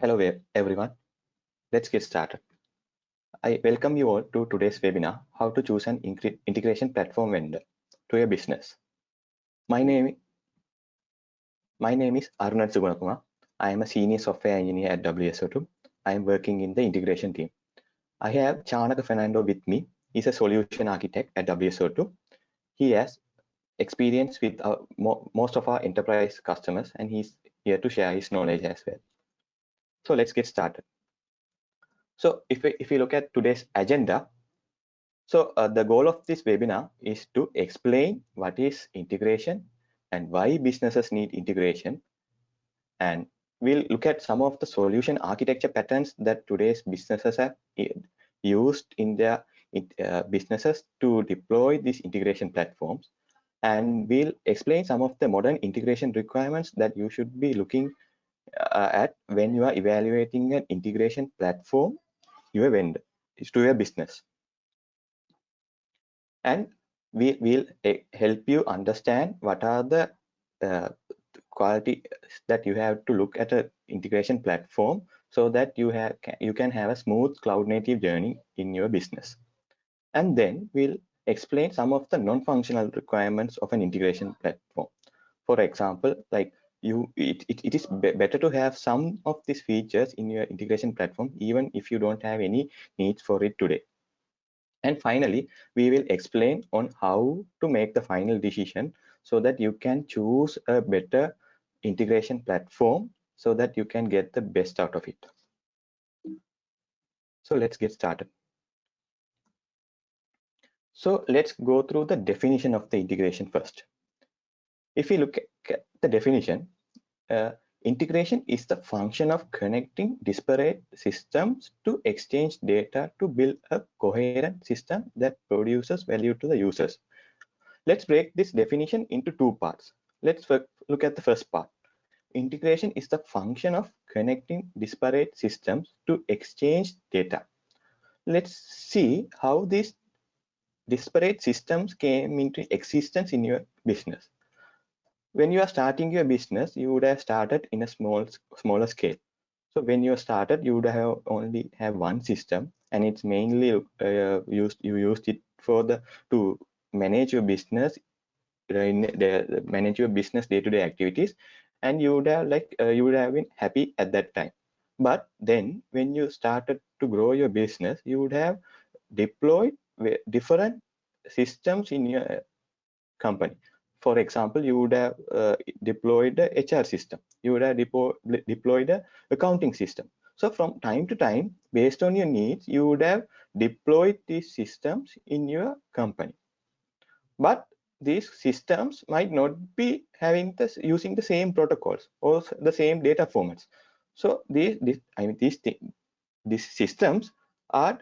Hello everyone. Let's get started. I welcome you all to today's webinar, How to Choose an Integration Platform Vendor to Your Business. My name, my name is Arunan Sugunakumar. I am a Senior Software Engineer at WSO2. I am working in the integration team. I have Chanaka Fernando with me. He's a solution architect at WSO2. He has experience with our, mo most of our enterprise customers and he's here to share his knowledge as well. So let's get started. So if we, if we look at today's agenda, so uh, the goal of this webinar is to explain what is integration and why businesses need integration. And we'll look at some of the solution architecture patterns that today's businesses have used in their uh, businesses to deploy these integration platforms. And we'll explain some of the modern integration requirements that you should be looking uh, at when you are evaluating an integration platform your vendor is to your business. And we will uh, help you understand what are the uh, quality that you have to look at an integration platform so that you have you can have a smooth cloud native journey in your business. And then we'll explain some of the non-functional requirements of an integration platform. For example like you it, it, it is be better to have some of these features in your integration platform even if you don't have any needs for it today. And finally we will explain on how to make the final decision so that you can choose a better integration platform so that you can get the best out of it. So let's get started. So let's go through the definition of the integration first if we look at the definition, uh, integration is the function of connecting disparate systems to exchange data to build a coherent system that produces value to the users. Let's break this definition into two parts. Let's look at the first part. Integration is the function of connecting disparate systems to exchange data. Let's see how these disparate systems came into existence in your business when you are starting your business you would have started in a small smaller scale. So when you started you would have only have one system and it's mainly uh, used you used it for the to manage your business uh, in the manage your business day-to-day -day activities and you would have like uh, you would have been happy at that time. But then when you started to grow your business you would have deployed different systems in your company for example, you would have uh, deployed the HR system. You would have deployed the accounting system. So from time to time, based on your needs, you would have deployed these systems in your company. But these systems might not be having this using the same protocols or the same data formats. So these, these I mean these these systems are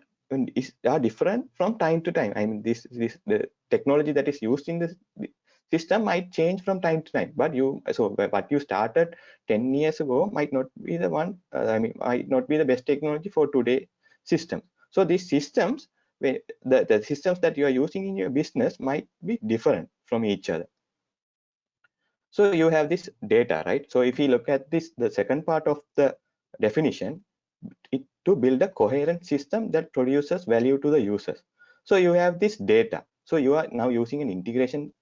are different from time to time. I mean this this the technology that is used in this system might change from time to time but you so what you started 10 years ago might not be the one uh, i mean might not be the best technology for today system. So these systems the, the systems that you are using in your business might be different from each other. So you have this data right? So if you look at this the second part of the definition it, to build a coherent system that produces value to the users. So you have this data. So you are now using an integration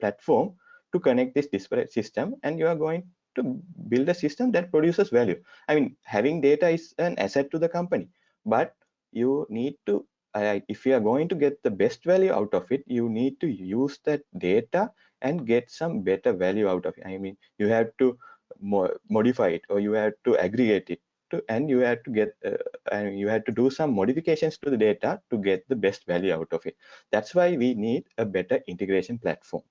platform to connect this disparate system and you are going to build a system that produces value. I mean having data is an asset to the company but you need to uh, if you are going to get the best value out of it you need to use that data and get some better value out of it. I mean you have to mo modify it or you have to aggregate it to, and you had to get uh, and you had to do some modifications to the data to get the best value out of it. That's why we need a better integration platform.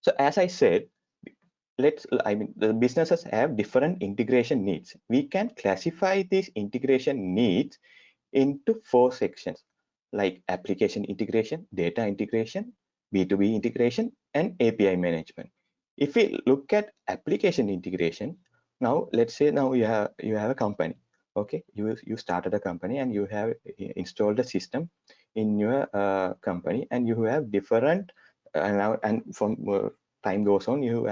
So as i said let's i mean the businesses have different integration needs. We can classify these integration needs into four sections like application integration data integration b2b integration and api management. If we look at application integration now let's say now you have you have a company okay you you started a company and you have installed a system in your uh, company and you have different uh, now and from uh, time goes on, you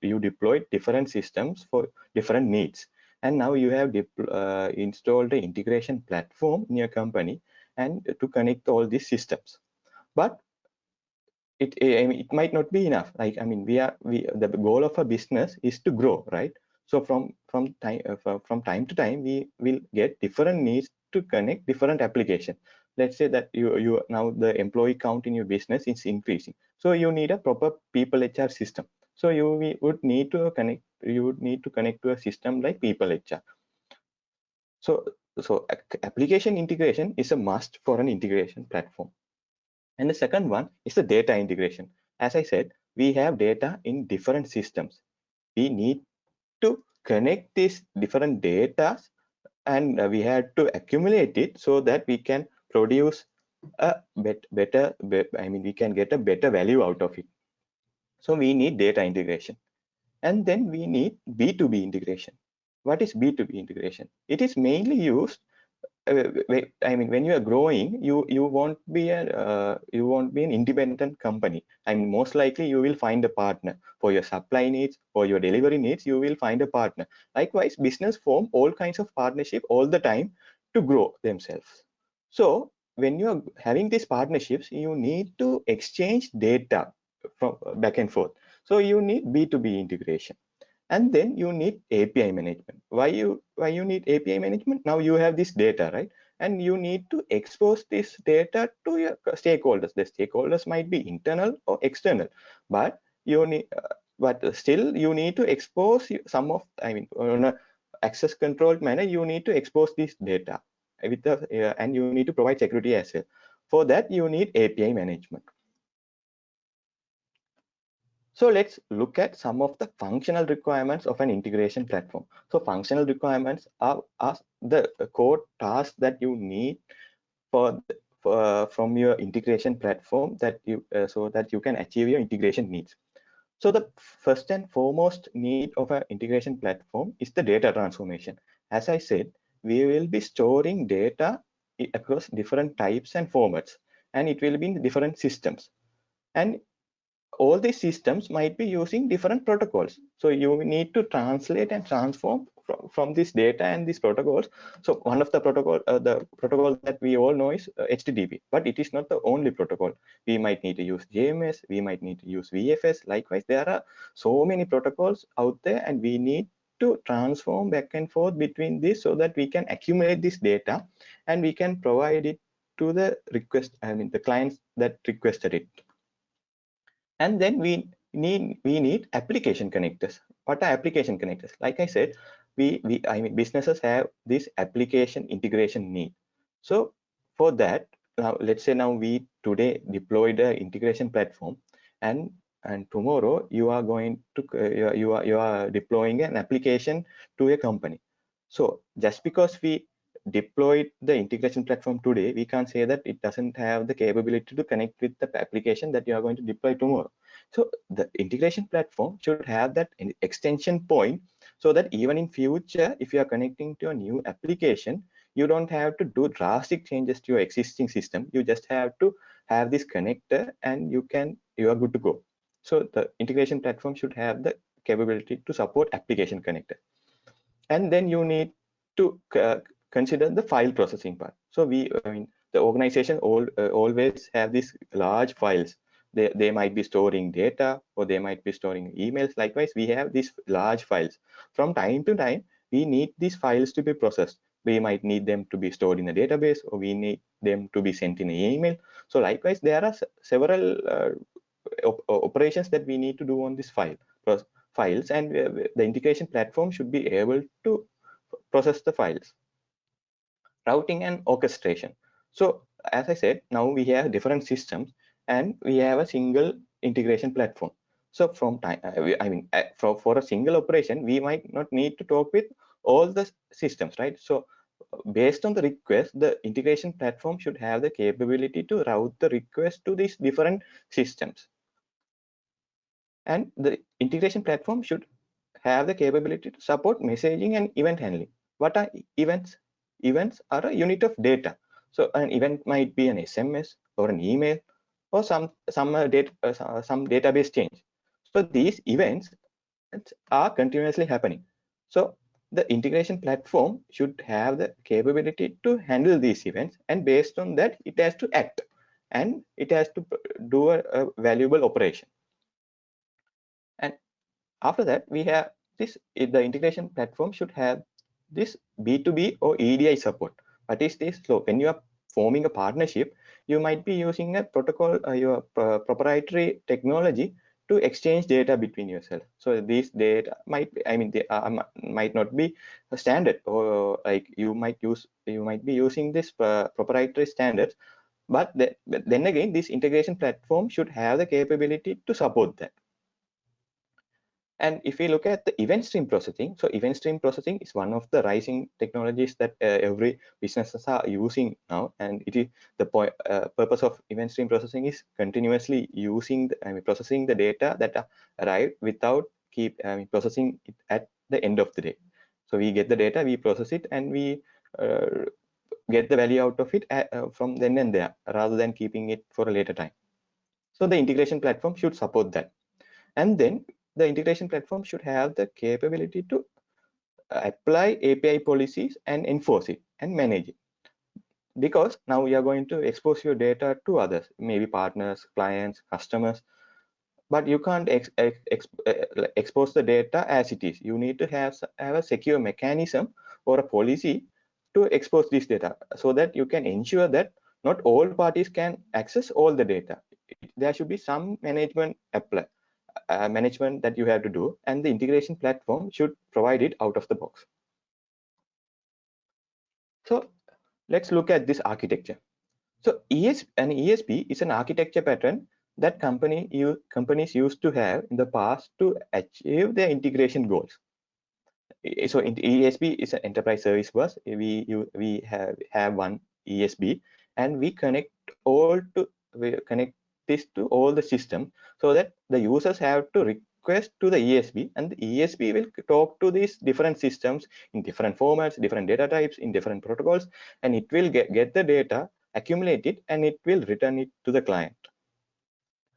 you deploy different systems for different needs. And now you have uh, installed the integration platform in your company and to connect all these systems. But it it might not be enough. Like I mean, we are we the goal of a business is to grow, right? So from from time uh, from time to time, we will get different needs to connect different application. Let's say that you you now the employee count in your business is increasing, so you need a proper people HR system. So you would need to connect. You would need to connect to a system like people HR. So so application integration is a must for an integration platform. And the second one is the data integration. As I said, we have data in different systems. We need to connect these different data and we have to accumulate it so that we can produce a bet better, I mean, we can get a better value out of it. So we need data integration. And then we need B2B integration. What is B2B integration? It is mainly used I mean, when you are growing, you you won't be a uh, you won't be an independent company. I mean, most likely you will find a partner for your supply needs, for your delivery needs. You will find a partner. Likewise, business form all kinds of partnership all the time to grow themselves. So when you are having these partnerships, you need to exchange data from back and forth. So you need B2B integration and then you need api management. Why you why you need api management? Now you have this data right? And you need to expose this data to your stakeholders. The stakeholders might be internal or external but you need uh, but still you need to expose some of i mean on a access controlled manner you need to expose this data with the uh, and you need to provide security as well. For that you need api management so let's look at some of the functional requirements of an integration platform. So functional requirements are, are the core tasks that you need for, for from your integration platform that you uh, so that you can achieve your integration needs. So the first and foremost need of an integration platform is the data transformation. As I said, we will be storing data across different types and formats, and it will be in different systems. And all these systems might be using different protocols. So you need to translate and transform from, from this data and these protocols. So one of the protocol, uh, the protocol that we all know is uh, HTTP, but it is not the only protocol. We might need to use JMS, we might need to use VFS. Likewise, there are so many protocols out there and we need to transform back and forth between this so that we can accumulate this data and we can provide it to the request, I mean, the clients that requested it and then we need we need application connectors. What are application connectors? Like i said we we i mean businesses have this application integration need. So for that now let's say now we today deploy the integration platform and and tomorrow you are going to uh, you are you are deploying an application to a company. So just because we deployed the integration platform today, we can't say that it doesn't have the capability to connect with the application that you are going to deploy tomorrow. So the integration platform should have that extension point so that even in future, if you are connecting to a new application, you don't have to do drastic changes to your existing system. You just have to have this connector and you can you are good to go. So the integration platform should have the capability to support application connector. And then you need to uh, consider the file processing part. So we, I mean, the organization all, uh, always have these large files. They, they might be storing data or they might be storing emails. Likewise, we have these large files. From time to time, we need these files to be processed. We might need them to be stored in a database or we need them to be sent in an email. So likewise, there are several uh, op operations that we need to do on this file files and uh, the integration platform should be able to process the files routing and orchestration. So as I said, now we have different systems and we have a single integration platform. So from time, uh, I mean, uh, for, for a single operation, we might not need to talk with all the systems, right? So based on the request, the integration platform should have the capability to route the request to these different systems. And the integration platform should have the capability to support messaging and event handling. What are events? Events are a unit of data. So an event might be an SMS or an email or some some uh, data uh, some database change. So these events are continuously happening. So the integration platform should have the capability to handle these events and based on that it has to act and it has to do a, a valuable operation and after that we have this the integration platform should have this b2b or edi support. What is this so when you are forming a partnership you might be using a protocol uh, your uh, proprietary technology to exchange data between yourself. So these data might i mean they are, might not be a standard or like you might use you might be using this uh, proprietary standards. But, the, but then again this integration platform should have the capability to support that and if we look at the event stream processing, so event stream processing is one of the rising technologies that uh, every businesses are using now. And it is the point, uh, purpose of event stream processing is continuously using, the, I mean, processing the data that arrive without keep processing it at the end of the day. So we get the data, we process it, and we uh, get the value out of it at, uh, from then and there, rather than keeping it for a later time. So the integration platform should support that. And then the integration platform should have the capability to uh, apply API policies and enforce it and manage it. Because now you are going to expose your data to others, maybe partners, clients, customers, but you can't ex ex uh, expose the data as it is. You need to have, have a secure mechanism or a policy to expose this data so that you can ensure that not all parties can access all the data. There should be some management apply uh, management that you have to do and the integration platform should provide it out of the box. So let's look at this architecture. So ES, an esb is an architecture pattern that company you companies used to have in the past to achieve their integration goals. So in esb is an enterprise service bus. We you, we have have one esb and we connect all to we connect this to all the system so that the users have to request to the ESB and the ESB will talk to these different systems in different formats, different data types, in different protocols, and it will get, get the data, accumulate it, and it will return it to the client.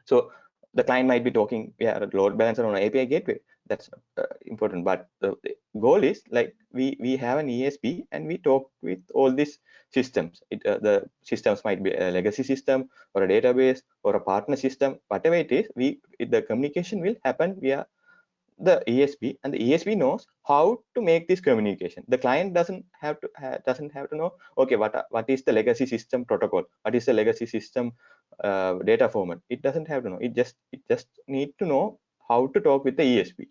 So the client might be talking, yeah, load balancer on an API gateway that's uh, important. But the, the, goal is like we we have an esb and we talk with all these systems. It, uh, the systems might be a legacy system or a database or a partner system. Whatever it is we it, the communication will happen via the esb and the esb knows how to make this communication. The client doesn't have to ha, doesn't have to know okay what what is the legacy system protocol? What is the legacy system uh, data format? It doesn't have to know. It just it just need to know how to talk with the ESB.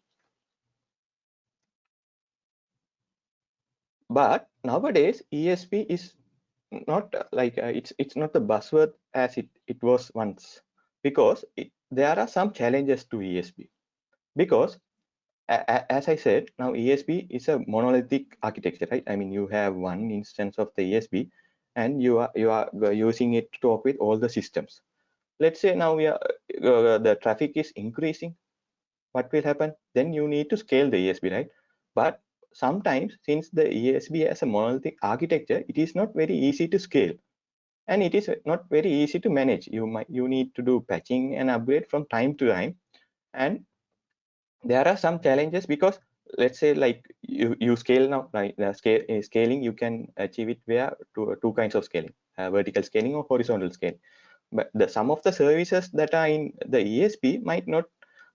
But nowadays, ESB is not like uh, it's it's not the buzzword as it it was once. Because it, there are some challenges to ESB because as I said now ESB is a monolithic architecture right? I mean you have one instance of the ESB and you are you are using it to talk with all the systems. Let's say now we are uh, the traffic is increasing what will happen? Then you need to scale the esb right? But sometimes since the esb has a monolithic architecture it is not very easy to scale. And it is not very easy to manage. You might you need to do patching and upgrade from time to time. And there are some challenges because let's say like you you scale now like the scale uh, scaling you can achieve it via two, two kinds of scaling uh, vertical scaling or horizontal scale but the some of the services that are in the esb might not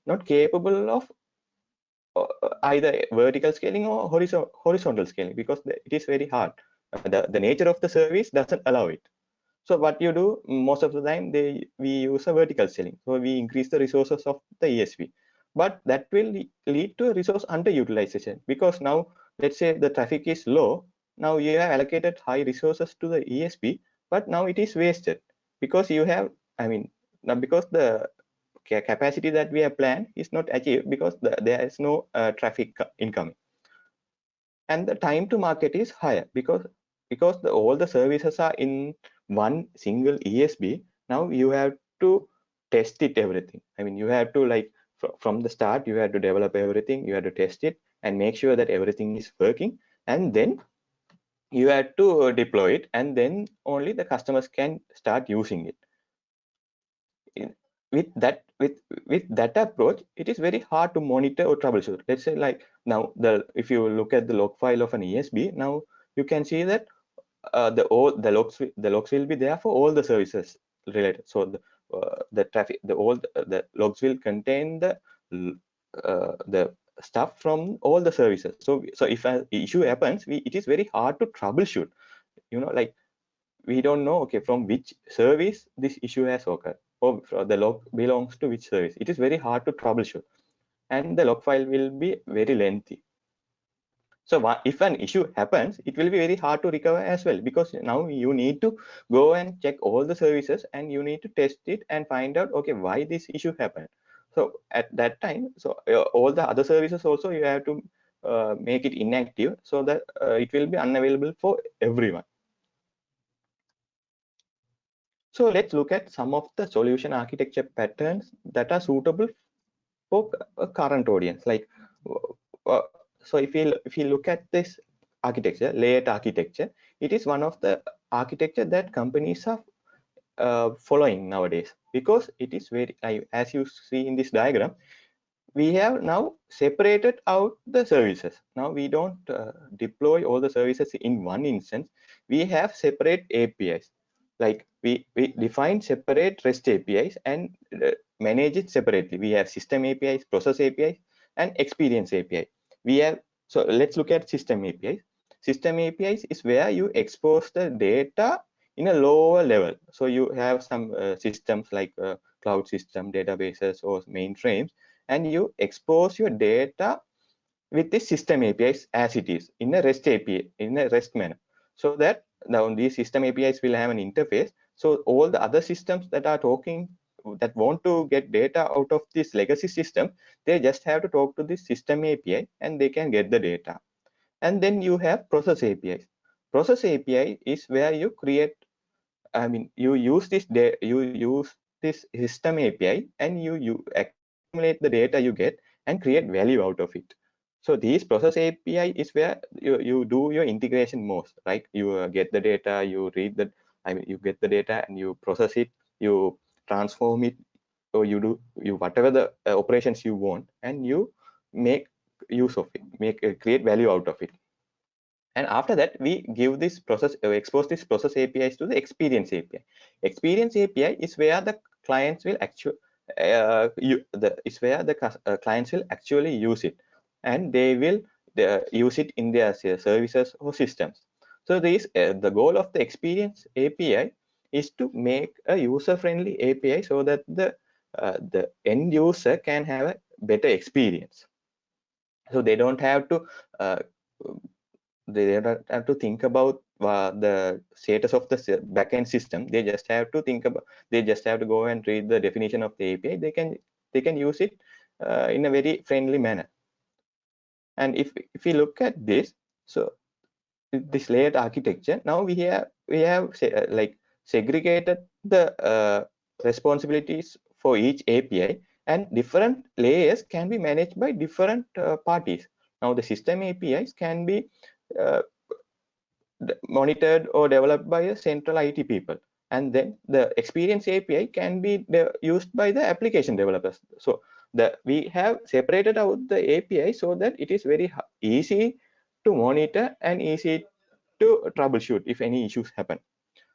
not capable of uh, either vertical scaling or horizontal scaling because it is very hard. The, the nature of the service doesn't allow it. So what you do most of the time they we use a vertical scaling. So we increase the resources of the esb but that will lead to a resource underutilization because now let's say the traffic is low now you have allocated high resources to the esb but now it is wasted. Because you have i mean now because the capacity that we have planned is not achieved because the, there is no uh, traffic incoming. And the time to market is higher because because the, all the services are in one single esb now you have to test it everything. I mean you have to like fr from the start you have to develop everything you have to test it and make sure that everything is working and then you have to deploy it and then only the customers can start using it with that with with that approach it is very hard to monitor or troubleshoot. Let's say like now the if you look at the log file of an esb now you can see that uh, the all the logs the logs will be there for all the services related. So the uh, the traffic the all the, the, logs will contain the uh, the stuff from all the services. So so if an issue happens we it is very hard to troubleshoot. You know like we don't know okay from which service this issue has occurred or the log belongs to which service it is very hard to troubleshoot and the log file will be very lengthy so if an issue happens, it will be very hard to recover as well because now you need to go and check all the services and you need to test it and find out, okay, why this issue happened. So at that time, so uh, all the other services also you have to uh, make it inactive so that uh, it will be unavailable for everyone. So let's look at some of the solution architecture patterns that are suitable for a current audience. Like uh, so if you if you look at this architecture layered architecture it is one of the architecture that companies are uh, following nowadays. Because it is very as you see in this diagram we have now separated out the services. Now we don't uh, deploy all the services in one instance. We have separate apis like we we define separate rest apis and uh, manage it separately. We have system apis process apis and experience api we have so let's look at system apis system apis is where you expose the data in a lower level. So you have some uh, systems like uh, cloud system databases or mainframes and you expose your data with the system apis as it is in a rest api in a rest manner. So that now these system apis will have an interface so all the other systems that are talking that want to get data out of this legacy system, they just have to talk to this system API and they can get the data. And then you have process APIs. Process API is where you create, I mean, you use this, you use this system API and you, you accumulate the data you get and create value out of it. So these process API is where you, you do your integration most, right? You uh, get the data, you read the, I mean, you get the data and you process it, you transform it or you do you whatever the uh, operations you want and you make use of it make uh, create value out of it. And after that we give this process uh, expose this process apis to the experience api experience api is where the clients will actually uh, you, the is where the uh, clients will actually use it. And they will uh, use it in their services or systems so this uh, the goal of the experience api is to make a user-friendly API so that the uh, the end user can have a better experience. So they don't have to uh, they don't have to think about uh, the status of the backend system. They just have to think about they just have to go and read the definition of the API. They can they can use it uh, in a very friendly manner. And if if we look at this, so this layered architecture, now we have we have uh, like segregated the uh, responsibilities for each API and different layers can be managed by different uh, parties. Now the system APIs can be uh, monitored or developed by a central IT people and then the experience API can be used by the application developers. So the we have separated out the API so that it is very easy to monitor and easy to troubleshoot if any issues happen.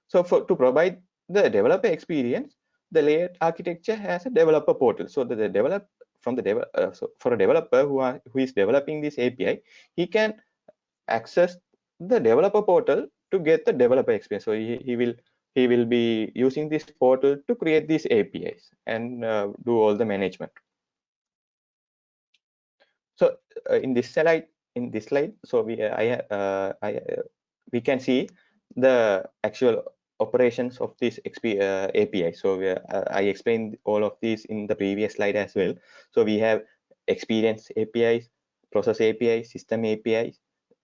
So for to provide the developer experience, the layered architecture has a developer portal. So the, the develop from the dev uh, so for a developer who are who is developing this API, he can access the developer portal to get the developer experience. So he, he will he will be using this portal to create these APIs and uh, do all the management. So uh, in this slide, in this slide, so we I uh, I uh, we can see the actual operations of this XP, uh, API. So uh, I explained all of these in the previous slide as well. So we have experience APIs, process APIs, system APIs,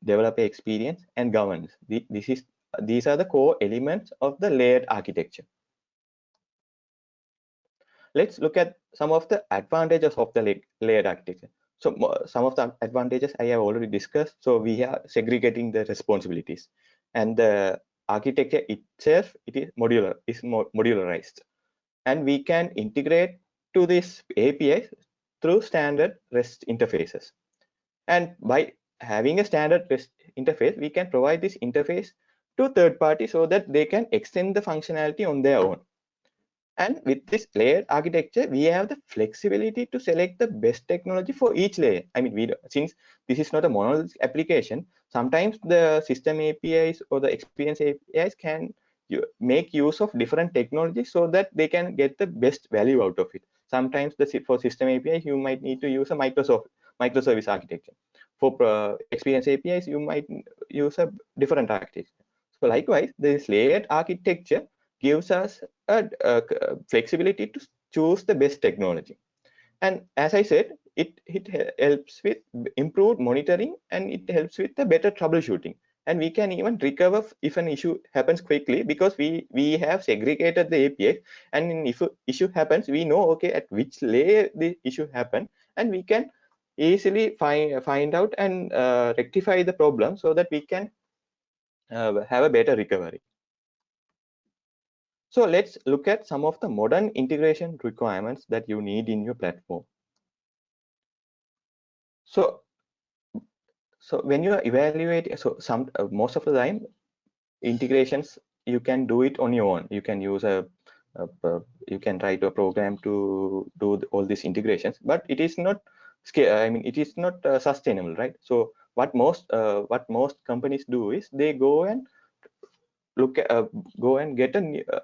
developer experience, and governance. This is these are the core elements of the layered architecture. Let's look at some of the advantages of the layered architecture. So some of the advantages I have already discussed. So we are segregating the responsibilities and the architecture itself it is modular is modularized and we can integrate to this API through standard REST interfaces. And by having a standard REST interface, we can provide this interface to third party so that they can extend the functionality on their own. And with this layered architecture, we have the flexibility to select the best technology for each layer. I mean, we since this is not a monolithic application, sometimes the system APIs or the experience APIs can make use of different technologies so that they can get the best value out of it. Sometimes the for system APIs, you might need to use a Microsoft microservice architecture. For uh, experience APIs, you might use a different architecture. So likewise, this layered architecture gives us a, a, flexibility to choose the best technology. And as I said, it, it helps with improved monitoring and it helps with the better troubleshooting. And we can even recover if an issue happens quickly because we, we have segregated the API. And if issue happens, we know, okay, at which layer the issue happened. And we can easily find, find out and uh, rectify the problem so that we can uh, have a better recovery. So let's look at some of the modern integration requirements that you need in your platform. So, so when you are evaluating, so some uh, most of the time integrations you can do it on your own. You can use a, a, a you can write a program to do all these integrations, but it is not scale. I mean, it is not uh, sustainable, right? So what most uh, what most companies do is they go and look at, uh, go and get an uh,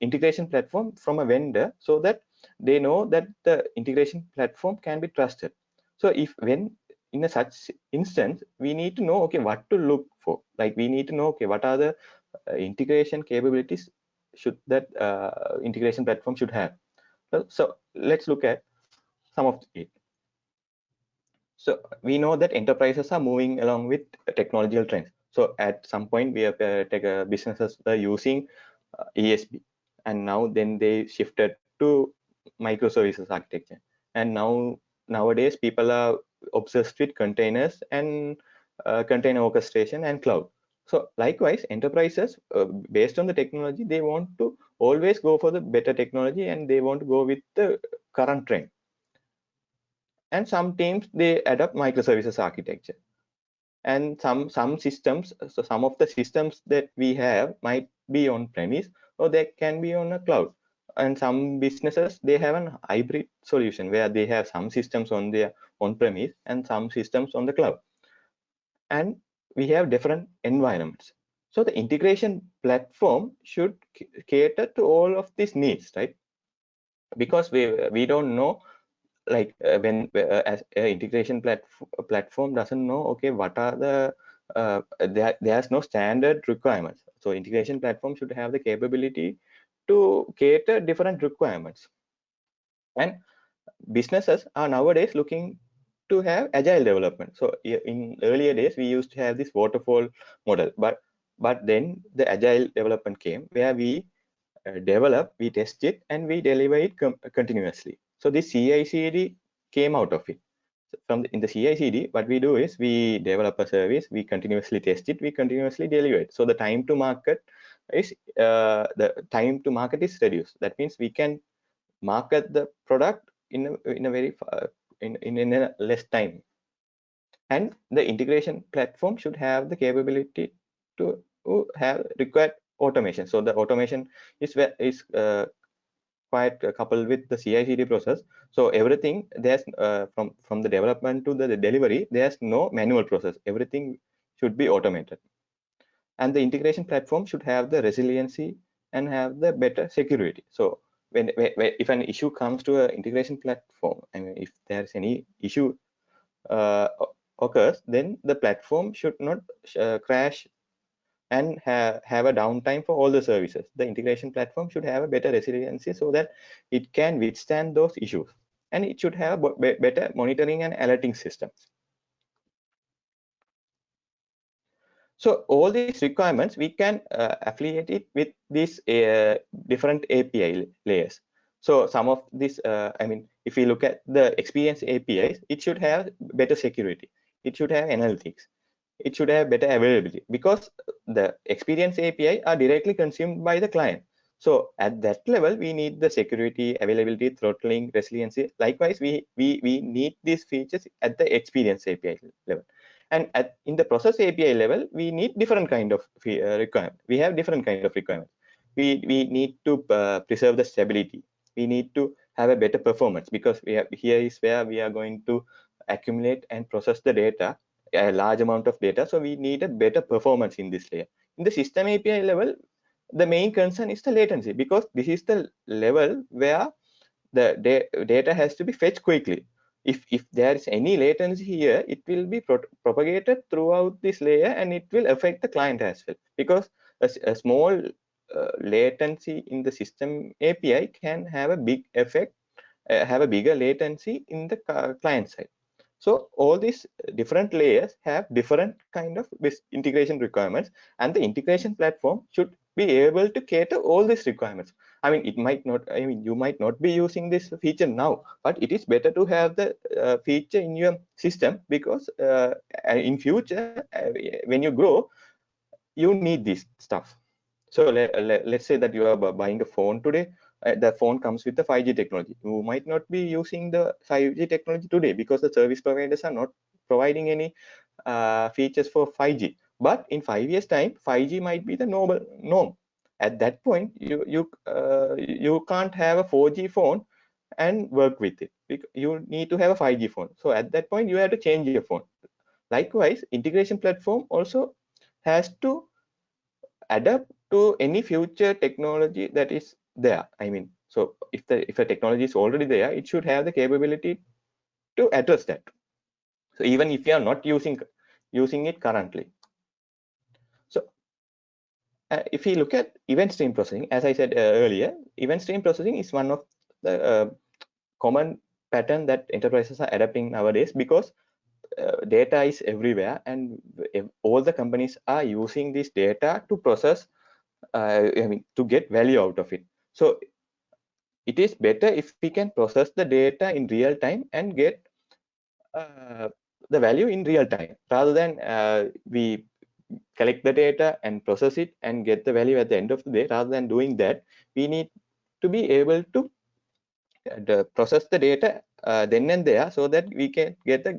integration platform from a vendor so that they know that the integration platform can be trusted. So if when in a such instance we need to know okay what to look for. Like we need to know okay what are the uh, integration capabilities should that uh, integration platform should have. So, so let's look at some of it. So we know that enterprises are moving along with technological trends so at some point, we have uh, take, uh, businesses are using uh, ESB, and now then they shifted to microservices architecture. And now nowadays, people are obsessed with containers and uh, container orchestration and cloud. So likewise, enterprises, uh, based on the technology, they want to always go for the better technology and they want to go with the current trend. And some teams, they adopt microservices architecture and some some systems so some of the systems that we have might be on premise or they can be on a cloud. And some businesses they have an hybrid solution where they have some systems on their on premise and some systems on the cloud. And we have different environments. So the integration platform should cater to all of these needs right? Because we we don't know like uh, when uh, as uh, integration platform platform doesn't know okay what are the uh, there there's no standard requirements. So integration platform should have the capability to cater different requirements. And businesses are nowadays looking to have agile development. So in earlier days we used to have this waterfall model. But but then the agile development came where we uh, develop we test it and we deliver it continuously so this CI/CD came out of it. From the, in the CI/CD, what we do is we develop a service, we continuously test it, we continuously deliver it. So the time to market is uh, the time to market is reduced. That means we can market the product in a, in a very uh, in, in in a less time. And the integration platform should have the capability to have required automation. So the automation is is uh, quite coupled with the CI/CD process. So everything there's uh, from from the development to the, the delivery, there's no manual process. Everything should be automated, and the integration platform should have the resiliency and have the better security. So when, when if an issue comes to an integration platform, I mean, if there's any issue uh, occurs, then the platform should not uh, crash and ha have a downtime for all the services. The integration platform should have a better resiliency so that it can withstand those issues. And it should have better monitoring and alerting systems. So all these requirements, we can uh, affiliate it with these uh, different API layers. So some of this, uh, I mean, if we look at the experience APIs, it should have better security. It should have analytics it should have better availability because the experience API are directly consumed by the client. So at that level, we need the security, availability, throttling, resiliency. Likewise, we, we, we need these features at the experience API level. And at, in the process API level, we need different kind of uh, requirement. We have different kind of requirements. We, we need to uh, preserve the stability. We need to have a better performance because we have, here is where we are going to accumulate and process the data, a large amount of data. So we need a better performance in this layer. In the system API level, the main concern is the latency because this is the level where the da data has to be fetched quickly. If, if there is any latency here, it will be pro propagated throughout this layer and it will affect the client as well because a, a small uh, latency in the system API can have a big effect, uh, have a bigger latency in the client side. So all these different layers have different kind of integration requirements and the integration platform should be able to cater all these requirements. I mean, it might not, I mean, you might not be using this feature now, but it is better to have the uh, feature in your system because uh, in future, uh, when you grow, you need this stuff. So let, let, let's say that you are buying a phone today uh, the phone comes with the 5G technology. You might not be using the 5G technology today because the service providers are not providing any uh, features for 5G. But in five years' time, 5G might be the normal norm. At that point, you you uh, you can't have a 4G phone and work with it. You need to have a 5G phone. So at that point, you have to change your phone. Likewise, integration platform also has to adapt to any future technology that is there. I mean so if the if a technology is already there it should have the capability to address that. So even if you are not using using it currently. So uh, if you look at event stream processing as i said uh, earlier event stream processing is one of the uh, common pattern that enterprises are adapting nowadays because uh, data is everywhere and all the companies are using this data to process uh, i mean to get value out of it so it is better if we can process the data in real time and get uh, the value in real time. Rather than uh, we collect the data and process it and get the value at the end of the day rather than doing that we need to be able to uh, process the data uh, then and there so that we can get the,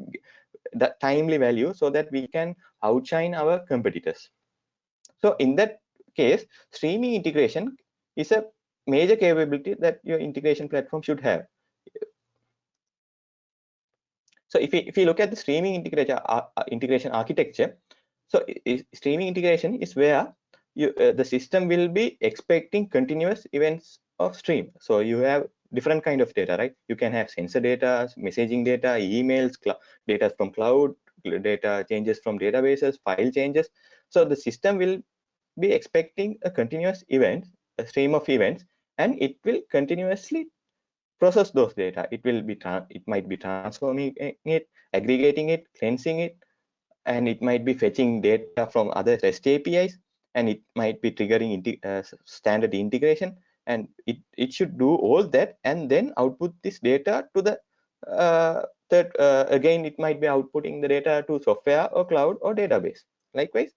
the timely value so that we can outshine our competitors. So in that case streaming integration is a major capability that your integration platform should have. So if you, if you look at the streaming integration, uh, uh integration architecture, so streaming integration is where you, uh, the system will be expecting continuous events of stream. So you have different kind of data, right? You can have sensor data, messaging data, emails, data from cloud, data changes from databases, file changes. So the system will be expecting a continuous event, a stream of events and it will continuously process those data. It will be it might be transforming it aggregating it cleansing it and it might be fetching data from other rest apis and it might be triggering uh, standard integration. And it it should do all that and then output this data to the uh, third uh, again it might be outputting the data to software or cloud or database. Likewise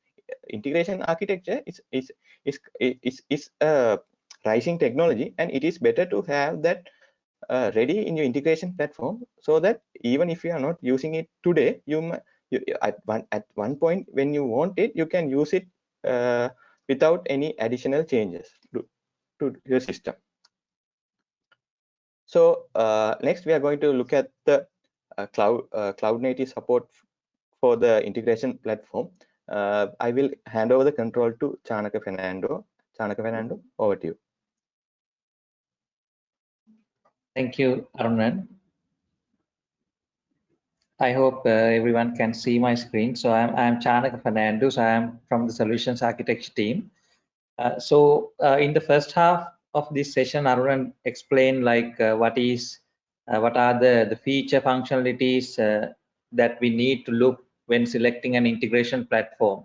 integration architecture is is is is, is a pricing technology and it is better to have that uh, ready in your integration platform so that even if you are not using it today you, you at one at one point when you want it you can use it uh, without any additional changes to, to your system. So uh, next we are going to look at the uh, cloud uh, cloud native support for the integration platform. Uh, i will hand over the control to chanaka fernando. Chanaka fernando over to you Thank you, Arunan. I hope uh, everyone can see my screen. So I'm, I'm Chanaka Fernando. I'm from the Solutions Architecture team. Uh, so uh, in the first half of this session, Arunan explained like uh, what is, uh, what are the, the feature functionalities uh, that we need to look when selecting an integration platform.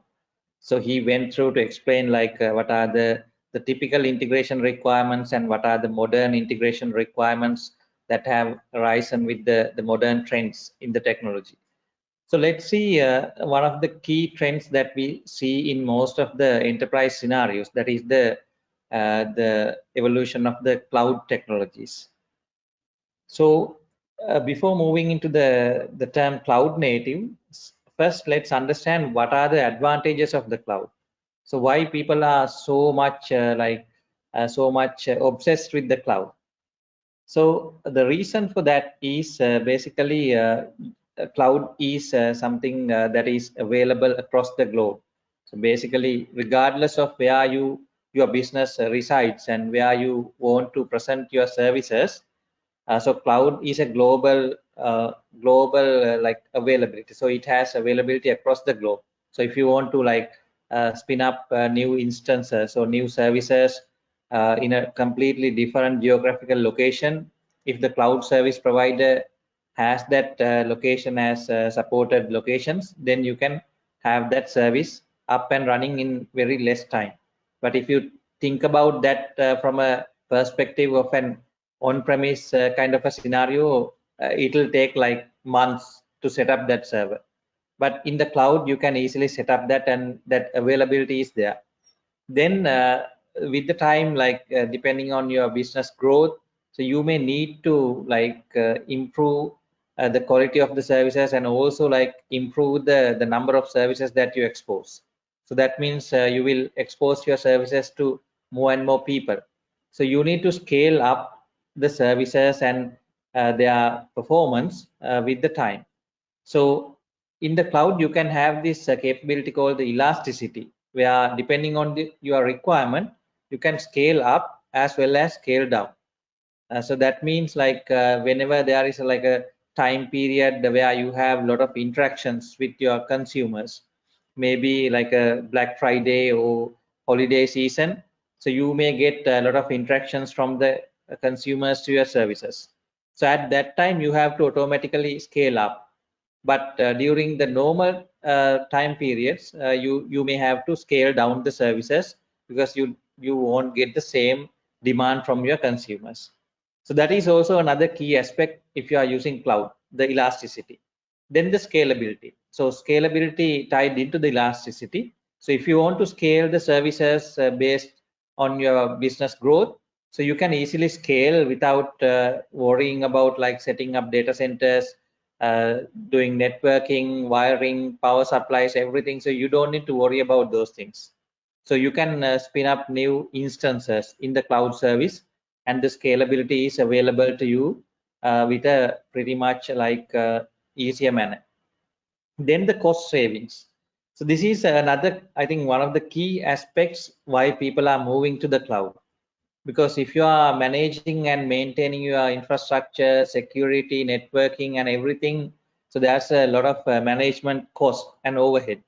So he went through to explain like what are the the typical integration requirements and what are the modern integration requirements that have arisen with the, the modern trends in the technology. So let's see uh, one of the key trends that we see in most of the enterprise scenarios, that is the uh, the evolution of the cloud technologies. So uh, before moving into the, the term cloud native, first let's understand what are the advantages of the cloud. So why people are so much uh, like uh, so much uh, obsessed with the cloud. So the reason for that is uh, basically cloud is something that is available across the globe. So basically, regardless of where you your business resides and where you want to present your services, uh, so cloud is a global uh, global uh, like availability so it has availability across the globe so if you want to like spin up new instances or new services uh, in a completely different geographical location. If the cloud service provider has that uh, location as uh, supported locations then you can have that service up and running in very less time. But if you think about that uh, from a perspective of an on-premise uh, kind of a scenario uh, it will take like months to set up that server but in the cloud you can easily set up that and that availability is there. Then with the time like uh, depending on your business growth so you may need to like uh, improve uh, the quality of the services and also like improve the the number of services that you expose. So that means uh, you will expose your services to more and more people. So you need to scale up the services and uh, their performance uh, with the time. So in the cloud you can have this capability called the elasticity where depending on the, your requirement you can scale up as well as scale down. Uh, so that means like uh, whenever there is like a time period where you have a lot of interactions with your consumers maybe like a black friday or holiday season so you may get a lot of interactions from the consumers to your services. So at that time you have to automatically scale up but uh, during the normal uh, time periods uh, you you may have to scale down the services because you you won't get the same demand from your consumers. So that is also another key aspect if you are using cloud, the elasticity. Then the scalability. So scalability tied into the elasticity. So if you want to scale the services uh, based on your business growth, so you can easily scale without uh, worrying about like setting up data centers, doing networking, wiring, power supplies, everything. So you don't need to worry about those things. So you can uh, spin up new instances in the cloud service and the scalability is available to you uh, with a pretty much like uh, easier manner. Then the cost savings. So this is another, I think one of the key aspects why people are moving to the cloud. Because if you are managing and maintaining your infrastructure, security, networking and everything, so there's a lot of uh, management cost and overhead.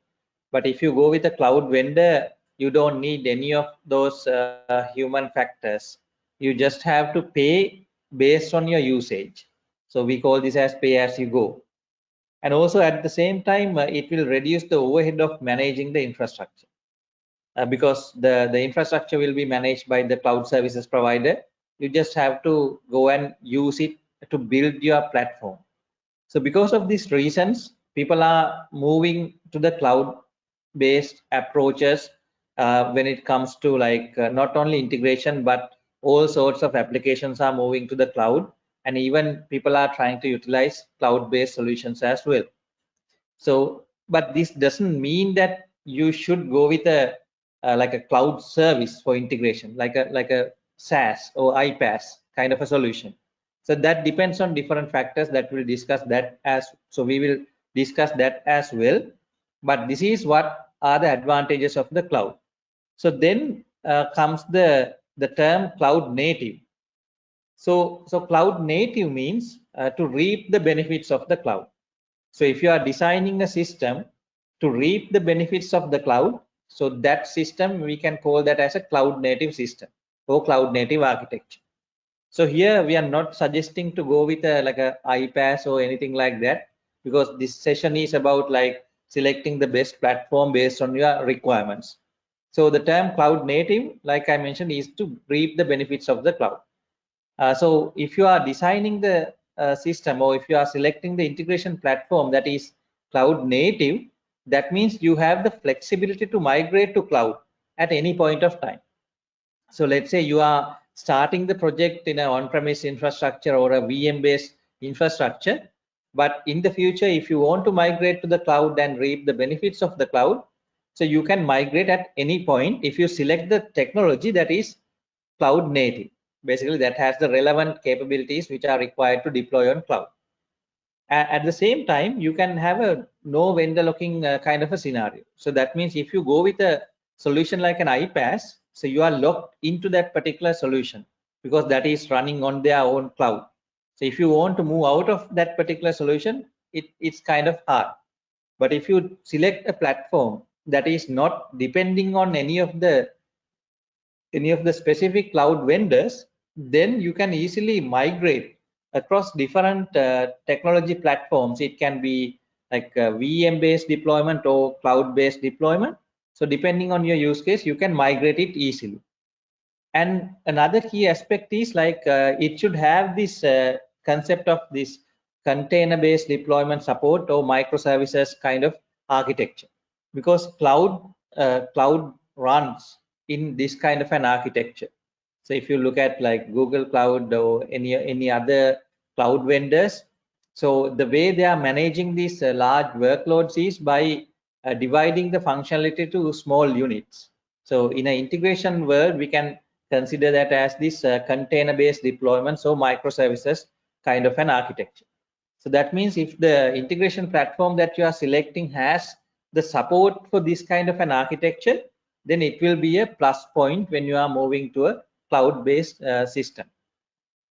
But if you go with a cloud vendor, you don't need any of those uh, human factors. You just have to pay based on your usage. So we call this as pay as you go. And also at the same time uh, it will reduce the overhead of managing the infrastructure uh, because the the infrastructure will be managed by the cloud services provider. You just have to go and use it to build your platform. So because of these reasons people are moving to the cloud based approaches uh, when it comes to like uh, not only integration but all sorts of applications are moving to the cloud and even people are trying to utilize cloud-based solutions as well. So but this doesn't mean that you should go with a uh, like a cloud service for integration like a like a SaaS or iPaaS kind of a solution so that depends on different factors that we'll discuss that as so we will discuss that as well but this is what are the advantages of the cloud so then uh, comes the, the term cloud native. So, so cloud native means uh, to reap the benefits of the cloud. So if you are designing a system to reap the benefits of the cloud, so that system we can call that as a cloud native system or cloud native architecture. So here we are not suggesting to go with a like a iPaaS or anything like that because this session is about like selecting the best platform based on your requirements. So the term cloud native, like I mentioned, is to reap the benefits of the cloud. Uh, so if you are designing the uh, system or if you are selecting the integration platform that is cloud native, that means you have the flexibility to migrate to cloud at any point of time. So let's say you are starting the project in an on-premise infrastructure or a VM-based infrastructure, but in the future, if you want to migrate to the cloud and reap the benefits of the cloud, so you can migrate at any point if you select the technology that is cloud native. Basically, that has the relevant capabilities which are required to deploy on cloud. At the same time, you can have a no vendor locking uh, kind of a scenario. So that means if you go with a solution like an iPaaS, so you are locked into that particular solution because that is running on their own cloud. So if you want to move out of that particular solution, it, it's kind of hard. But if you select a platform that is not depending on any of the any of the specific cloud vendors, then you can easily migrate across different uh, technology platforms. It can be like VM based deployment or cloud based deployment. So depending on your use case, you can migrate it easily. And another key aspect is like uh, it should have this uh, concept of this container based deployment support or microservices kind of architecture because cloud uh, cloud runs in this kind of an architecture so if you look at like google cloud or any any other cloud vendors so the way they are managing these uh, large workloads is by uh, dividing the functionality to small units so in an integration world we can consider that as this uh, container based deployment so microservices kind of an architecture so that means if the integration platform that you are selecting has the support for this kind of an architecture, then it will be a plus point when you are moving to a cloud-based uh, system.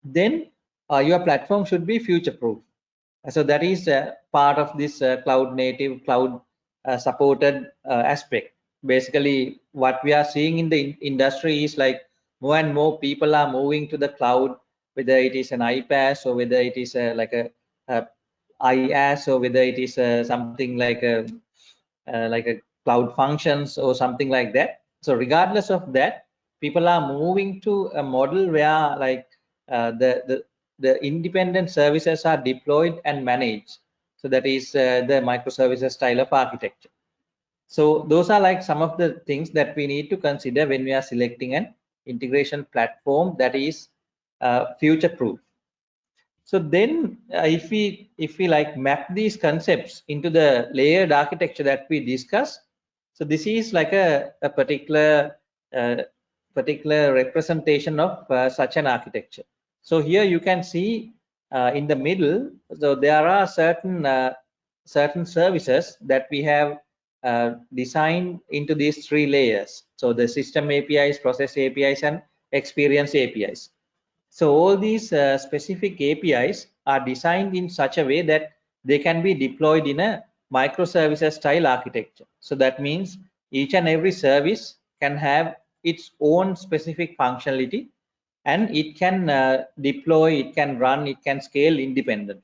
Then uh, your platform should be future-proof. So that is uh, part of this uh, cloud-native, cloud-supported uh, uh, aspect. Basically, what we are seeing in the in industry is like more and more people are moving to the cloud, whether it is an iPaaS or whether it is like a, a or whether it is something like a uh, like a cloud functions or something like that so regardless of that people are moving to a model where like uh, the, the the independent services are deployed and managed. So that is uh, the microservices style of architecture. So those are like some of the things that we need to consider when we are selecting an integration platform that is uh, future proof so then uh, if we if we like map these concepts into the layered architecture that we discussed, so this is like a, a particular uh, particular representation of uh, such an architecture. So here you can see uh, in the middle, so there are certain uh, certain services that we have uh, designed into these three layers. So the system APIs, process APIs, and experience APIs. So all these uh, specific APIs are designed in such a way that they can be deployed in a microservices style architecture. So that means each and every service can have its own specific functionality and it can uh, deploy, it can run, it can scale independently.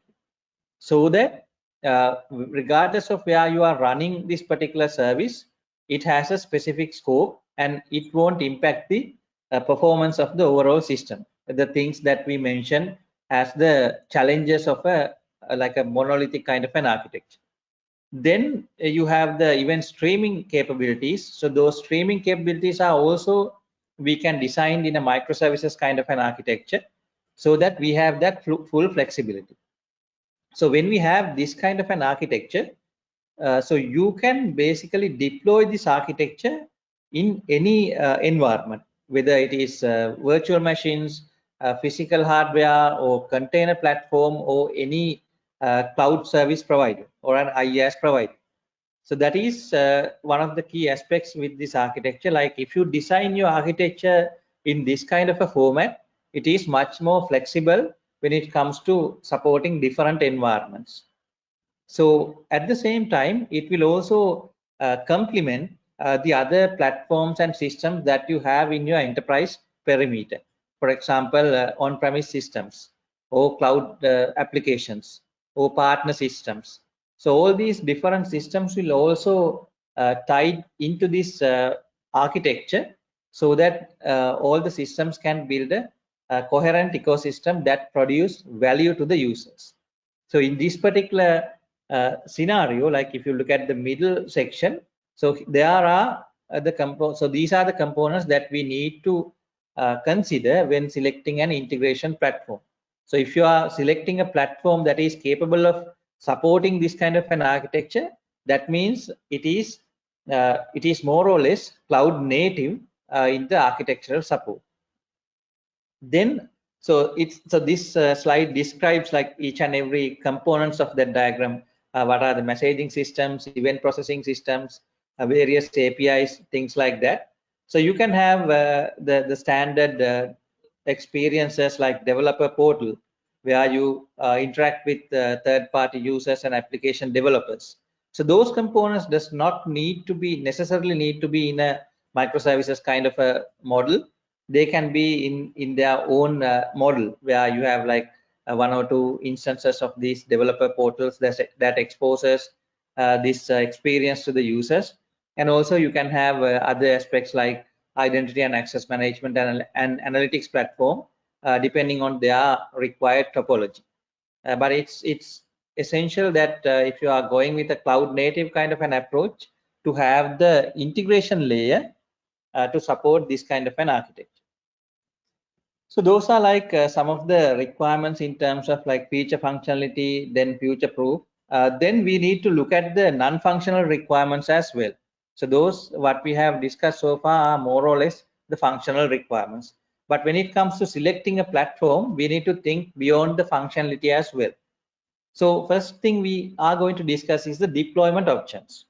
So that uh, regardless of where you are running this particular service, it has a specific scope and it won't impact the uh, performance of the overall system. The things that we mentioned as the challenges of a, a like a monolithic kind of an architecture. Then you have the event streaming capabilities. So those streaming capabilities are also we can design in a microservices kind of an architecture so that we have that full flexibility so when we have this kind of an architecture uh, so you can basically deploy this architecture in any uh, environment whether it is uh, virtual machines uh, physical hardware or container platform or any uh, cloud service provider or an IaaS provider. So that is uh, one of the key aspects with this architecture. Like if you design your architecture in this kind of a format, it is much more flexible when it comes to supporting different environments. So at the same time, it will also uh, complement uh, the other platforms and systems that you have in your enterprise perimeter for example, uh, on-premise systems or cloud uh, applications or partner systems. So all these different systems will also uh, tied into this architecture so that all the systems can build a, a coherent ecosystem that produce value to the users. So in this particular uh, scenario, like if you look at the middle section, so there are uh, the compo so these are the components that we need to uh, consider when selecting an integration platform. So if you are selecting a platform that is capable of supporting this kind of an architecture, that means it is uh, it is more or less cloud native uh, in the architectural support. Then so it's so this uh, slide describes like each and every components of that diagram. Uh, what are the messaging systems, event processing systems, uh, various APIs, things like that. So you can have uh, the the standard experiences like developer portal, where you uh, interact with third-party users and application developers. So those components does not need to be necessarily need to be in a microservices kind of a model. They can be in in their own model where you have like uh, one or two instances of these developer portals that, that exposes uh, this uh, experience to the users and also you can have uh, other aspects like identity and access management and, and analytics platform uh, depending on their required topology uh, but it's it's essential that if you are going with a cloud native kind of an approach to have the integration layer to support this kind of an architecture so those are like uh, some of the requirements in terms of like feature functionality, then future proof. Uh, then we need to look at the non-functional requirements as well. So those what we have discussed so far are more or less the functional requirements. But when it comes to selecting a platform, we need to think beyond the functionality as well. So first thing we are going to discuss is the deployment options.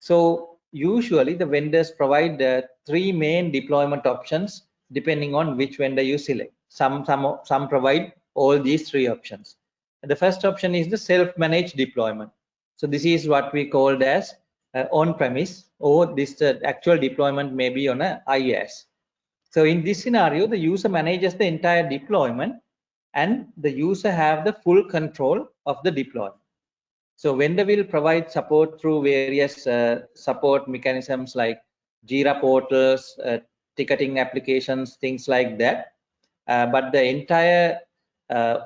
So usually the vendors provide uh, three main deployment options depending on which vendor you select. Some, some, some provide all these three options. The first option is the self-managed deployment. So this is what we called as uh, on-premise or this uh, actual deployment may be on a IaaS. So in this scenario, the user manages the entire deployment and the user have the full control of the deployment. So vendor will provide support through various uh, support mechanisms like Jira portals, uh, ticketing applications, things like that. Uh, but the entire uh,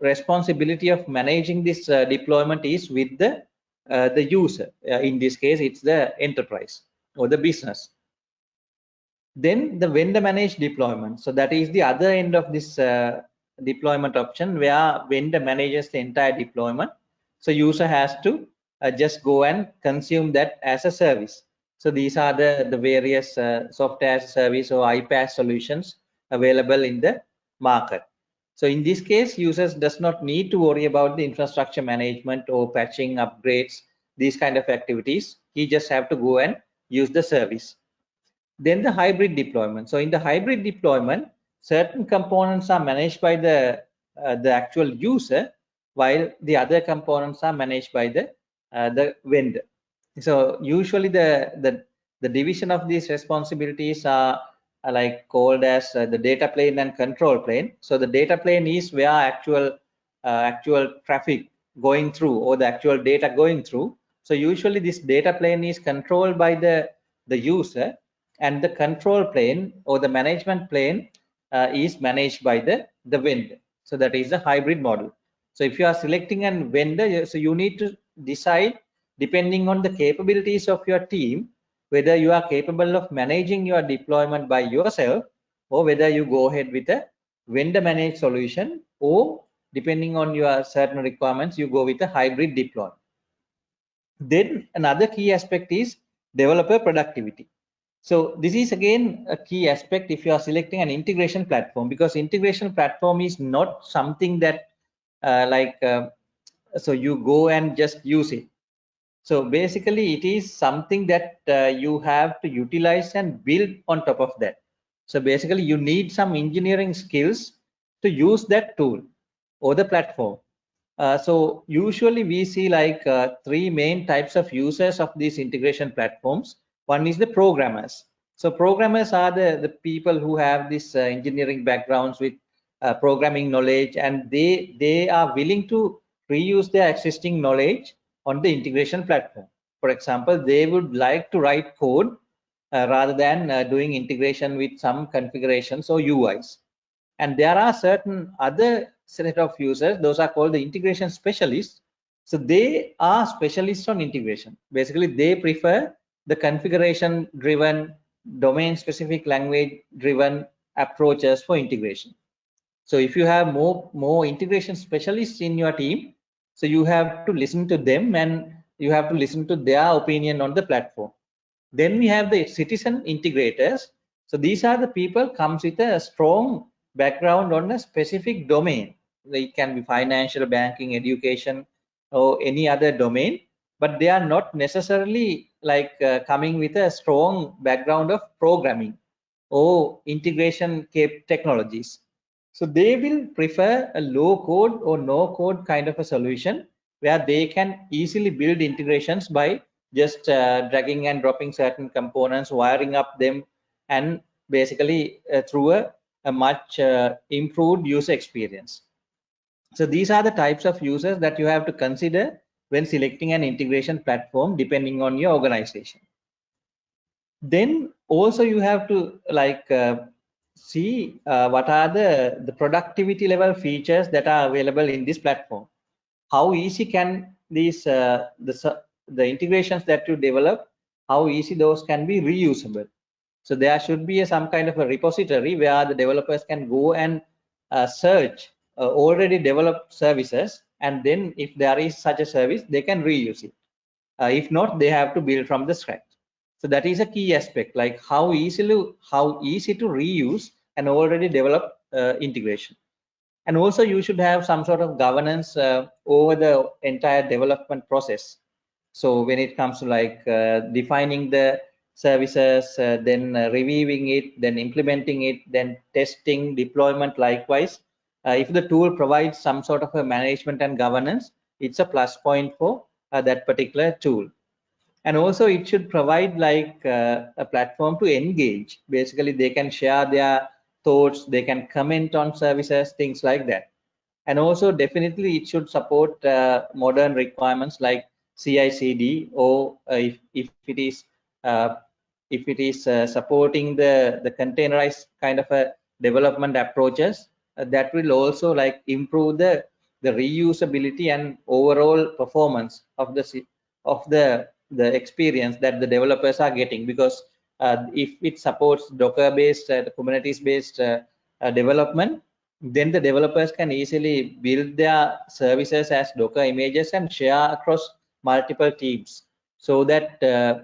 responsibility of managing this uh, deployment is with the uh, the user. In this case, it's the enterprise or the business. Then the vendor managed deployment. So that is the other end of this uh, deployment option where vendor manages the entire deployment. So user has to just go and consume that as a service. So these are the, the various uh, software as service or iPaaS solutions available in the market. So in this case, users does not need to worry about the infrastructure management or patching upgrades, these kind of activities. He just have to go and use the service. Then the hybrid deployment. So in the hybrid deployment, certain components are managed by the uh, the actual user, while the other components are managed by the uh, the vendor. So usually the the the division of these responsibilities are, like called as uh, the data plane and control plane. So the data plane is where actual uh, actual traffic going through or the actual data going through. So usually this data plane is controlled by the the user and the control plane or the management plane uh, is managed by the the vendor. So that is a hybrid model. So if you are selecting a vendor, so you need to decide depending on the capabilities of your team, whether you are capable of managing your deployment by yourself or whether you go ahead with a vendor managed solution or depending on your certain requirements, you go with a hybrid deployment. Then another key aspect is developer productivity. So this is again a key aspect if you are selecting an integration platform because integration platform is not something that uh, like uh, so you go and just use it so basically it is something that uh, you have to utilize and build on top of that. So basically you need some engineering skills to use that tool or the platform. Uh, so usually we see like uh, three main types of users of these integration platforms. One is the programmers. So programmers are the, the people who have this uh, engineering backgrounds with uh, programming knowledge and they, they are willing to reuse their existing knowledge on the integration platform. For example, they would like to write code uh, rather than uh, doing integration with some configurations or UIs. And there are certain other set of users, those are called the integration specialists. So they are specialists on integration. Basically, they prefer the configuration driven, domain specific language driven approaches for integration. So if you have more, more integration specialists in your team, so you have to listen to them and you have to listen to their opinion on the platform. Then we have the citizen integrators. So these are the people comes with a strong background on a specific domain. It can be financial, banking, education, or any other domain, but they are not necessarily like uh, coming with a strong background of programming or integration cap technologies. So they will prefer a low code or no code kind of a solution where they can easily build integrations by just uh, dragging and dropping certain components, wiring up them, and basically uh, through a, a much uh, improved user experience. So these are the types of users that you have to consider when selecting an integration platform depending on your organization. Then also you have to like uh, see uh, what are the, the productivity level features that are available in this platform. How easy can these uh, the, the integrations that you develop, how easy those can be reusable. So there should be a, some kind of a repository where the developers can go and uh, search uh, already developed services and then if there is such a service they can reuse it. Uh, if not they have to build from the scratch. So that is a key aspect like how easily how easy to reuse an already developed uh, integration. And also you should have some sort of governance uh, over the entire development process. So when it comes to like uh, defining the services uh, then reviewing it then implementing it then testing deployment likewise uh, if the tool provides some sort of a management and governance it's a plus point for uh, that particular tool. And also it should provide like uh, a platform to engage. Basically they can share their thoughts they can comment on services things like that. And also definitely it should support uh, modern requirements like CI/CD or uh, if, if it is uh, if it is supporting the the containerized kind of a development approaches that will also like improve the the reusability and overall performance of the of the the experience that the developers are getting. Because uh, if it supports docker based uh, kubernetes based uh, uh, development then the developers can easily build their services as docker images and share across multiple teams. So that uh,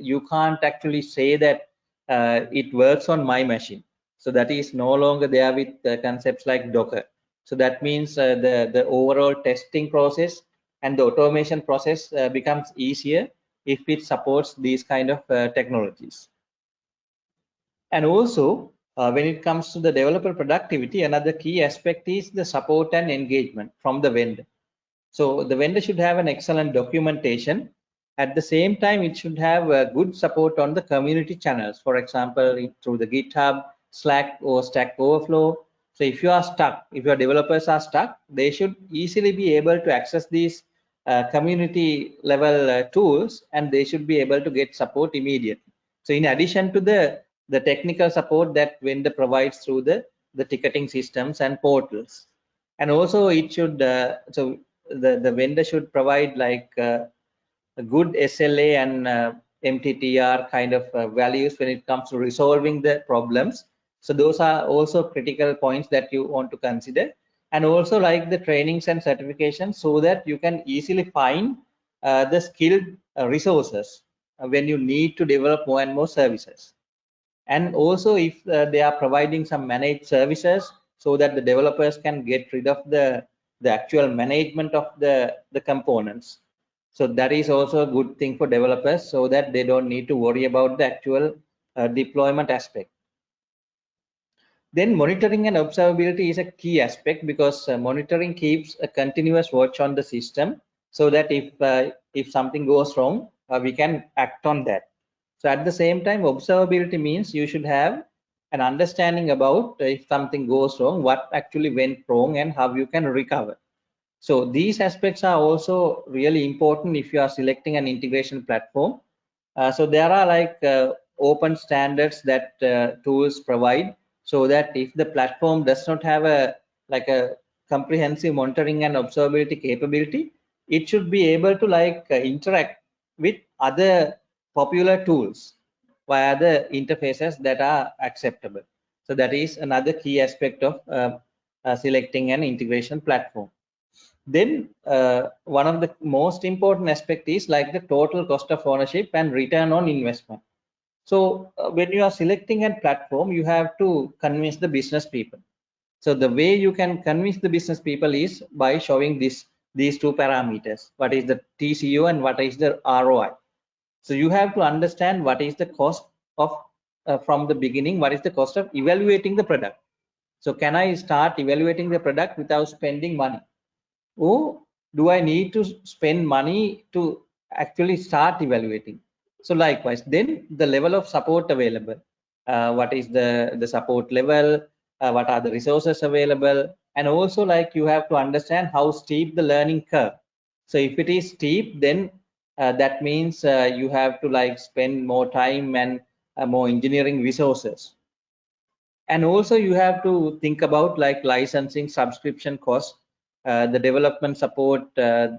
you can't actually say that it works on my machine so that is no longer there with uh, concepts like Docker. So that means uh, the, the overall testing process and the automation process uh, becomes easier if it supports these kind of uh, technologies. And also, uh, when it comes to the developer productivity, another key aspect is the support and engagement from the vendor. So the vendor should have an excellent documentation. At the same time, it should have uh, good support on the community channels. For example, through the GitHub, Slack or Stack Overflow. So if you are stuck, if your developers are stuck, they should easily be able to access these uh, community level uh, tools and they should be able to get support immediately. So in addition to the, the technical support that vendor provides through the, the ticketing systems and portals. And also it should, uh, so the, the vendor should provide like uh, a good SLA and uh, MTTR kind of uh, values when it comes to resolving the problems so those are also critical points that you want to consider. And also like the trainings and certifications so that you can easily find uh, the skilled uh, resources when you need to develop more and more services. And also if uh, they are providing some managed services so that the developers can get rid of the the actual management of the the components. So that is also a good thing for developers so that they don't need to worry about the actual uh, deployment aspect then monitoring and observability is a key aspect because uh, monitoring keeps a continuous watch on the system so that if uh, if something goes wrong, uh, we can act on that. So at the same time, observability means you should have an understanding about if something goes wrong, what actually went wrong and how you can recover. So these aspects are also really important if you are selecting an integration platform. Uh, so there are like uh, open standards that uh, tools provide so that if the platform does not have a like a comprehensive monitoring and observability capability it should be able to like uh, interact with other popular tools via the interfaces that are acceptable So that is another key aspect of uh, uh, selecting an integration platform. Then uh, one of the most important aspect is like the total cost of ownership and return on investment. So uh, when you are selecting a platform, you have to convince the business people. So the way you can convince the business people is by showing this these two parameters. What is the TCO and what is the ROI? So you have to understand what is the cost of uh, from the beginning, what is the cost of evaluating the product. So can I start evaluating the product without spending money? Or do I need to spend money to actually start evaluating? So likewise, then the level of support available. Uh, what is the, the support level? Uh, what are the resources available? And also like you have to understand how steep the learning curve. So if it is steep, then uh, that means uh, you have to like spend more time and uh, more engineering resources and also you have to think about like licensing subscription costs uh, the development support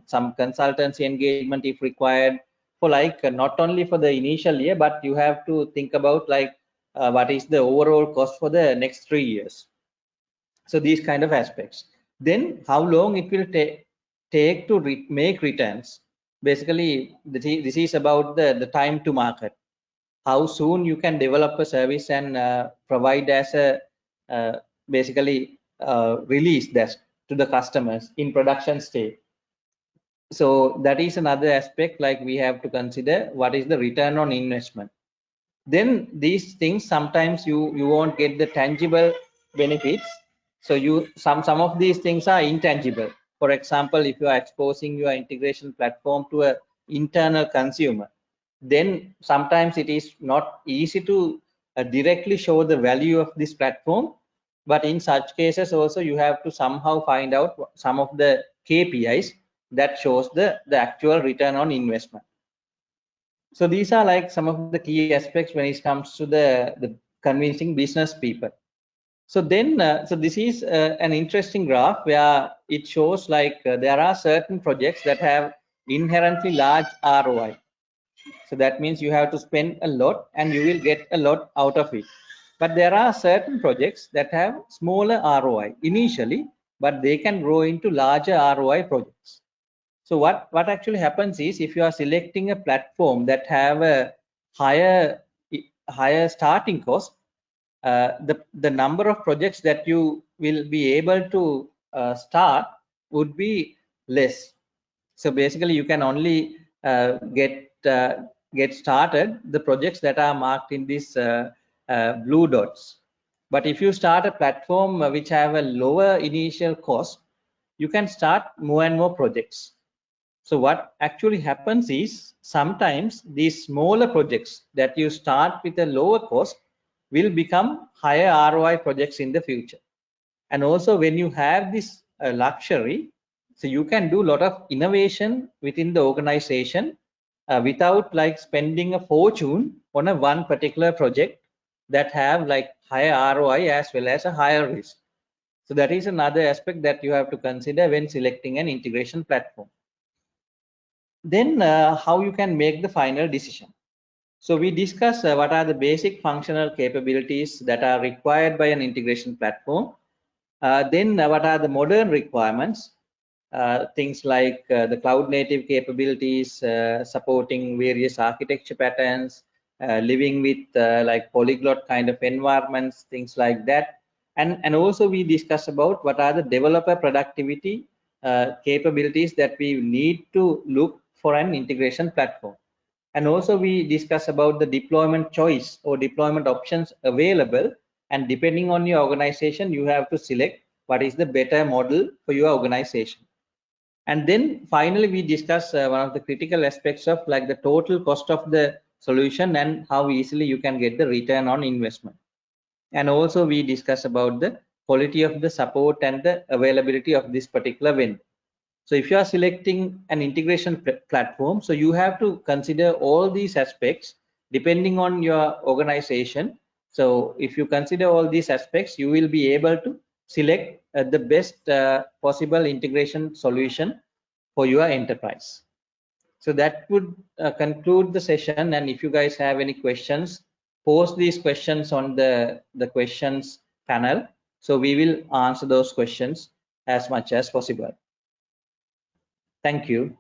some consultancy engagement if required for like not only for the initial year but you have to think about like uh, what is the overall cost for the next three years. So these kind of aspects. Then how long it will take take to re make returns? Basically this is about the the time to market. How soon you can develop a service and uh, provide as a uh, basically uh, release that to the customers in production state so that is another aspect like we have to consider what is the return on investment. Then these things sometimes you you won't get the tangible benefits. So you some some of these things are intangible. For example if you are exposing your integration platform to a internal consumer then sometimes it is not easy to uh, directly show the value of this platform. But in such cases also you have to somehow find out some of the kpis that shows the the actual return on investment. So these are like some of the key aspects when it comes to the the convincing business people. So then uh, so this is uh, an interesting graph where it shows like uh, there are certain projects that have inherently large roi so that means you have to spend a lot and you will get a lot out of it. But there are certain projects that have smaller roi initially but they can grow into larger roi projects so what what actually happens is if you are selecting a platform that have a higher higher starting cost uh, the the number of projects that you will be able to uh, start would be less. So basically you can only uh, get uh, get started the projects that are marked in these uh, uh, blue dots. But if you start a platform which have a lower initial cost you can start more and more projects so what actually happens is sometimes these smaller projects that you start with a lower cost will become higher ROI projects in the future. And also when you have this uh, luxury, so you can do a lot of innovation within the organization uh, without like spending a fortune on a one particular project that have like higher ROI as well as a higher risk. So that is another aspect that you have to consider when selecting an integration platform. Then uh, how you can make the final decision. So we discuss uh, what are the basic functional capabilities that are required by an integration platform. Uh, then uh, what are the modern requirements uh, things like uh, the cloud native capabilities, uh, supporting various architecture patterns, living with like polyglot kind of environments, things like that. And, and also we discuss about what are the developer productivity capabilities that we need to look for an integration platform. And also we discuss about the deployment choice or deployment options available. And depending on your organization, you have to select what is the better model for your organization and then finally we discuss uh, one of the critical aspects of like the total cost of the solution and how easily you can get the return on investment and also we discuss about the quality of the support and the availability of this particular vendor so if you are selecting an integration pl platform so you have to consider all these aspects depending on your organization so if you consider all these aspects you will be able to select uh, the best uh, possible integration solution for your enterprise. So that would uh, conclude the session. And if you guys have any questions, post these questions on the, the questions panel. So we will answer those questions as much as possible. Thank you.